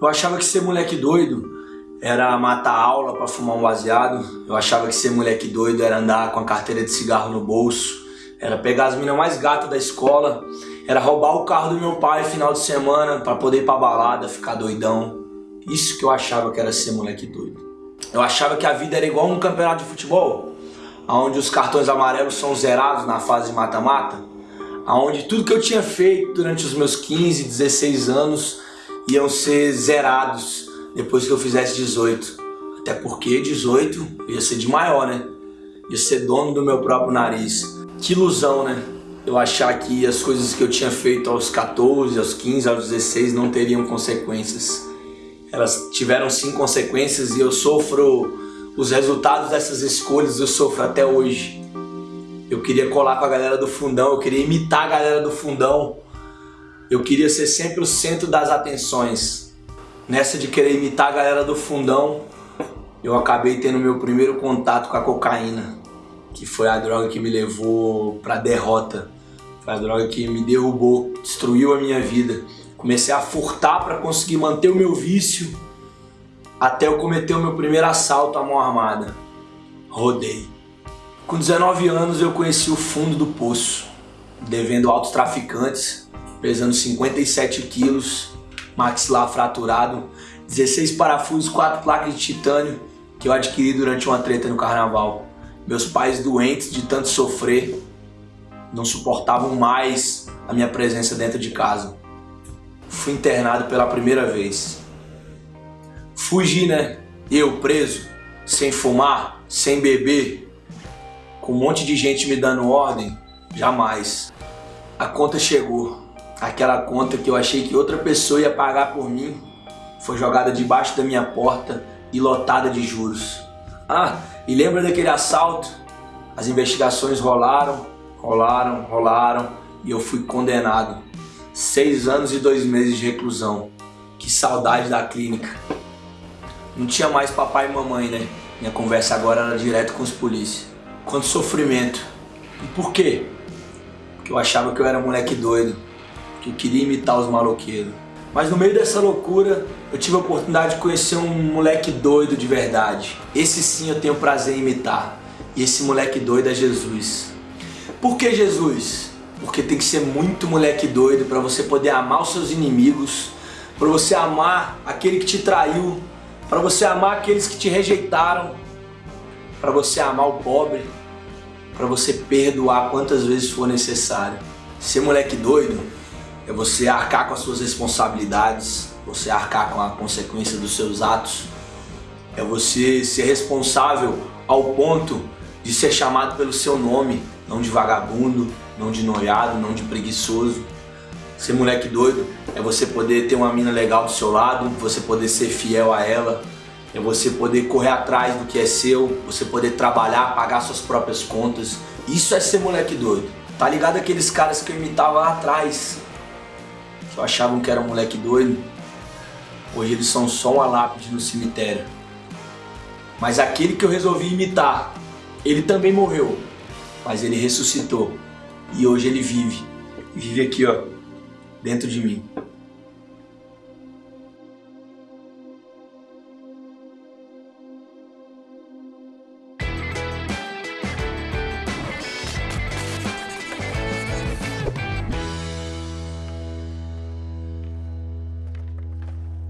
Eu achava que ser moleque doido era matar aula para fumar um baseado. Eu achava que ser moleque doido era andar com a carteira de cigarro no bolso. Era pegar as meninas mais gatas da escola. Era roubar o carro do meu pai final de semana para poder ir pra balada, ficar doidão. Isso que eu achava que era ser moleque doido. Eu achava que a vida era igual um campeonato de futebol, onde os cartões amarelos são zerados na fase mata-mata, onde tudo que eu tinha feito durante os meus 15, 16 anos iam ser zerados depois que eu fizesse 18. Até porque 18 ia ser de maior, né? Ia ser dono do meu próprio nariz. Que ilusão, né? Eu achar que as coisas que eu tinha feito aos 14, aos 15, aos 16 não teriam consequências. Elas tiveram sim consequências e eu sofro os resultados dessas escolhas, eu sofro até hoje. Eu queria colar com a galera do fundão, eu queria imitar a galera do fundão. Eu queria ser sempre o centro das atenções. Nessa de querer imitar a galera do fundão, eu acabei tendo meu primeiro contato com a cocaína, que foi a droga que me levou pra derrota. Foi a droga que me derrubou, destruiu a minha vida. Comecei a furtar para conseguir manter o meu vício, até eu cometer o meu primeiro assalto à mão armada. Rodei. Com 19 anos eu conheci o fundo do poço, devendo altos traficantes, pesando 57 quilos, maxilar fraturado, 16 parafusos, 4 placas de titânio que eu adquiri durante uma treta no carnaval. Meus pais doentes de tanto sofrer não suportavam mais a minha presença dentro de casa. Fui internado pela primeira vez. Fugi, né? Eu preso, sem fumar, sem beber, com um monte de gente me dando ordem, jamais. A conta chegou. Aquela conta que eu achei que outra pessoa ia pagar por mim foi jogada debaixo da minha porta e lotada de juros. Ah, e lembra daquele assalto? As investigações rolaram, rolaram, rolaram e eu fui condenado. Seis anos e dois meses de reclusão. Que saudade da clínica. Não tinha mais papai e mamãe, né? Minha conversa agora era direto com os polícias. Quanto sofrimento. E por quê? Porque eu achava que eu era moleque doido que eu queria imitar os maloqueiros. Mas no meio dessa loucura, eu tive a oportunidade de conhecer um moleque doido de verdade. Esse sim eu tenho prazer em imitar. E esse moleque doido é Jesus. Por que Jesus? Porque tem que ser muito moleque doido para você poder amar os seus inimigos, para você amar aquele que te traiu, para você amar aqueles que te rejeitaram, para você amar o pobre, para você perdoar quantas vezes for necessário. Ser moleque doido é você arcar com as suas responsabilidades, você arcar com a consequência dos seus atos, é você ser responsável ao ponto de ser chamado pelo seu nome, não de vagabundo, não de noiado, não de preguiçoso. Ser moleque doido é você poder ter uma mina legal do seu lado, você poder ser fiel a ela, é você poder correr atrás do que é seu, você poder trabalhar, pagar suas próprias contas. Isso é ser moleque doido. Tá ligado aqueles caras que eu imitava lá atrás, que achavam que era um moleque doido, hoje eles são só uma lápide no cemitério. Mas aquele que eu resolvi imitar, ele também morreu, mas ele ressuscitou. E hoje ele vive. Vive aqui, ó, dentro de mim.